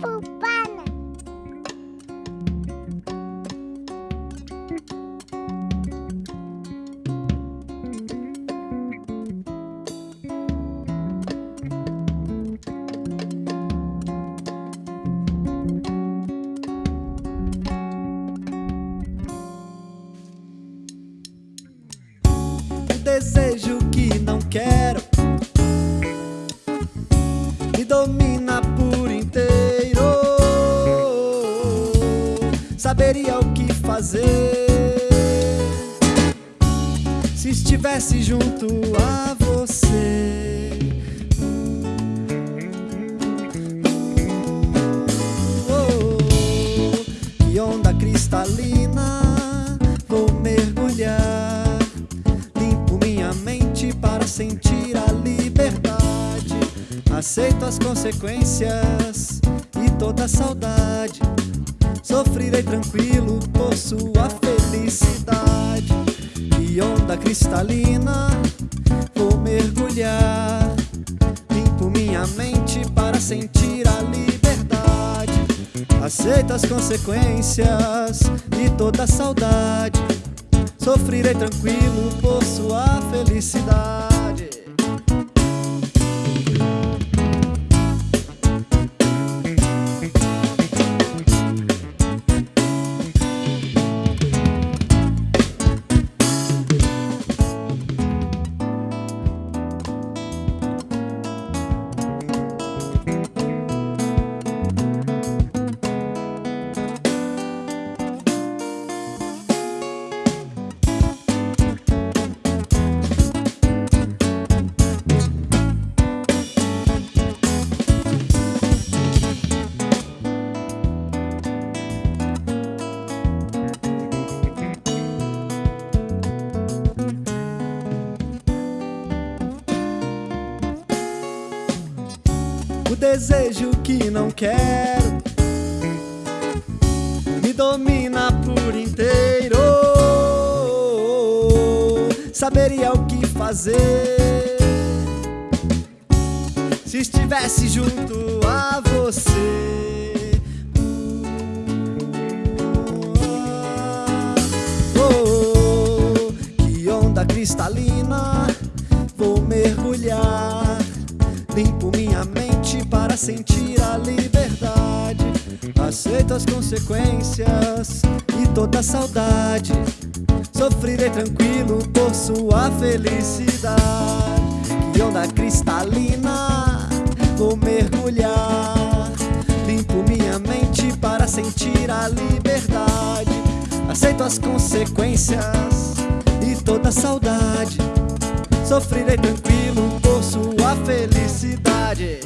Pupana. desejo me domina por inteiro. Saberia o que fazer se estivesse junto a você. Oh, que onda cristalina vou mergulhar para sentir a liberdade. Aceito as consequências e toda saudade. Sofrerei tranquilo por sua felicidade. E onda cristalina, vou mergulhar. Limpo minha mente para sentir a liberdade. Aceito as consequências e toda saudade. Sofrerei tranquilo por sua felicidade desejo que não quero me domina por inteiro. Saberia o que fazer se estivesse junto a você. Oh, que onda cristalina, vou mergulhar, limpo para sentir a liberdade. Aceito as consequências e toda saudade. Sofrerei tranquilo por sua felicidade. Que onda cristalina, vou mergulhar. Limpo minha mente para sentir a liberdade. Aceito as consequências e toda saudade. Sofrerei tranquilo por sua felicidade.